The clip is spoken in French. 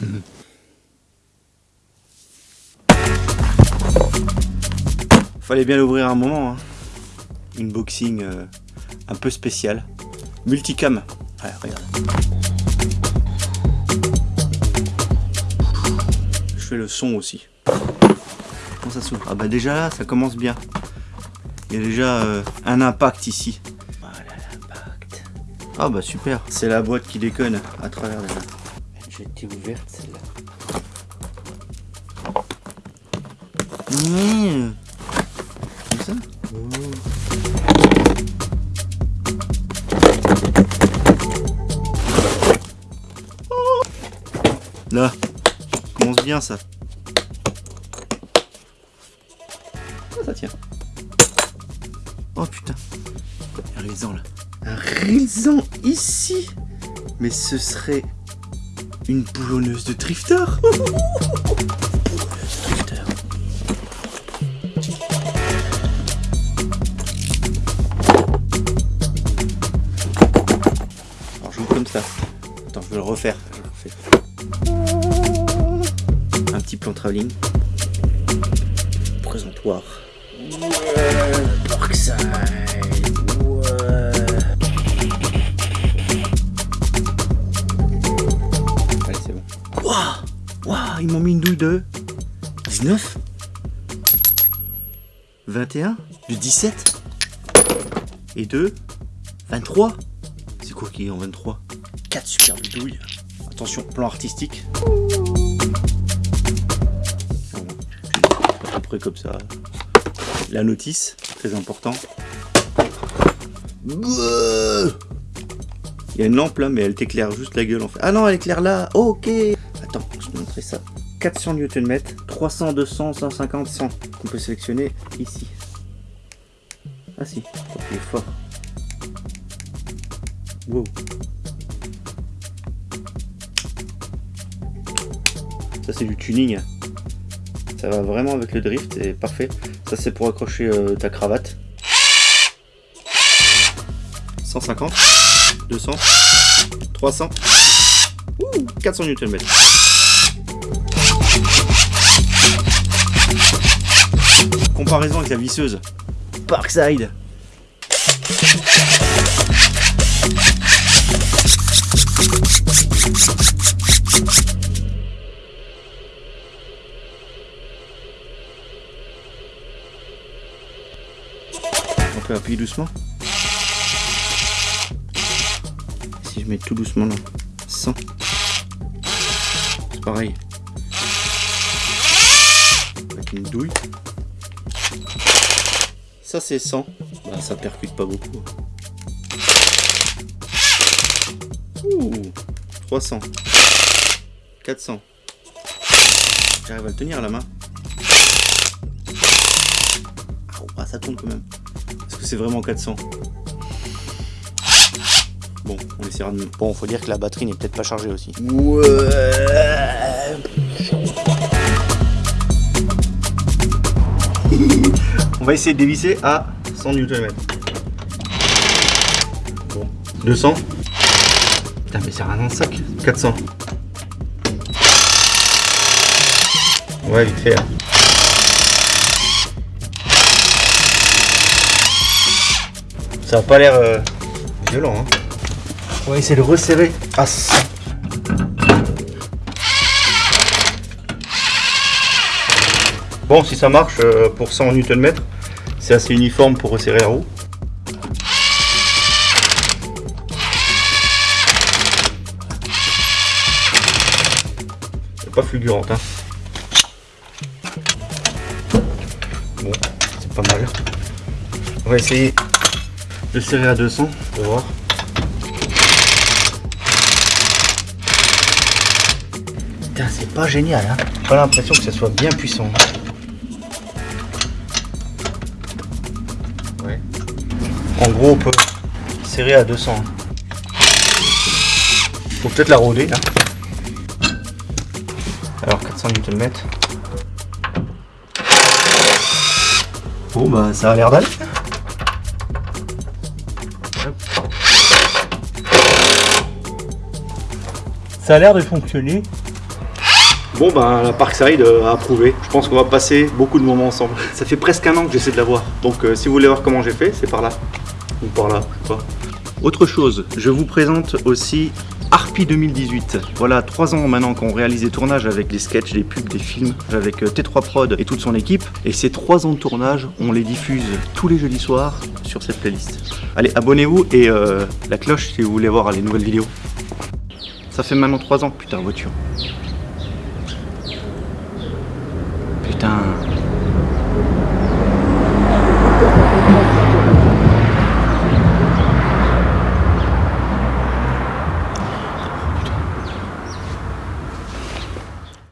Fallait bien l'ouvrir un moment. Hein. Une boxing euh, un peu spéciale. Multicam. Ouais, regarde. Je fais le son aussi. Comment ça s'ouvre? Ah bah déjà là, ça commence bien. Il y a déjà euh, un impact ici. Voilà l'impact. Ah bah super. C'est la boîte qui déconne à travers la... J'ai été ouverte celle-là. Mmh. Comme ça Là, commence bien ça. Ah, ça tient? Oh putain. Un réalisant là. Un réalisant ici? Mais ce serait une boulonneuse de drifter Drifter. Alors je joue comme ça. Attends, je vais le refaire. Je le refais. Un petit plan travelling. Présentoir. Waouh Ils m'ont mis une douille de 19 21 De 17 Et 2 23 C'est quoi qui est en 23 4 superbes douilles. Attention, plan artistique. À peu près comme ça. La notice, très important. Il y a une lampe là, mais elle t'éclaire juste la gueule en fait. Ah non, elle éclaire là, ok Attends, je vais te montrer ça. 400 Nm, 300, 200, 150, 100. On peut sélectionner ici. Ah si, il est fort. Wow. Ça c'est du tuning. Ça va vraiment avec le drift, c'est parfait. Ça c'est pour accrocher euh, ta cravate. 150, 200, 300, ouh, 400 Nm. Comparaison avec la visseuse. Parkside. On peut appuyer doucement. Mets tout doucement là, 100. C'est pareil. Avec une douille. Ça c'est 100. Bah, ça percute pas beaucoup. Ouh, 300. 400. J'arrive à le tenir la main. Ah, ça tourne quand même. Est-ce que c'est vraiment 400 De... Bon, faut dire que la batterie n'est peut-être pas chargée aussi. Ouais. On va essayer de dévisser à 100 Nm. Bon, 200. Putain, mais c'est rien dans le sac. 400. Ouais, vite fait. hein. Ça a pas l'air euh, violent. Hein. On va essayer de resserrer à 100. Bon, si ça marche euh, pour 100 Nm, c'est assez uniforme pour resserrer la roue. C'est pas fulgurante. Hein. Bon, c'est pas mal. On va essayer de serrer à 200 pour voir. Putain, c'est pas génial. Hein. J'ai pas l'impression que ça soit bien puissant. En gros, on peut serrer à 200. hein. Faut peut-être la rôder. hein. Alors 400 Nm. Bon bah ça a l'air d'aller. Ça a l'air de fonctionner. Bon ben la Parkside euh, a approuvé. Je pense qu'on va passer beaucoup de moments ensemble. Ça fait presque un an que j'essaie de la voir. Donc euh, si vous voulez voir comment j'ai fait, c'est par là. Ou par là, je sais pas. Autre chose, je vous présente aussi Harpy 2018. Voilà, trois ans maintenant qu'on réalise des tournages avec des sketchs, des pubs, des films, avec euh, T3 Prod et toute son équipe. Et ces trois ans de tournage, on les diffuse tous les jeudis soirs sur cette playlist. Allez, abonnez-vous et euh, la cloche si vous voulez voir les nouvelles vidéos. Ça fait maintenant trois ans, putain, voiture.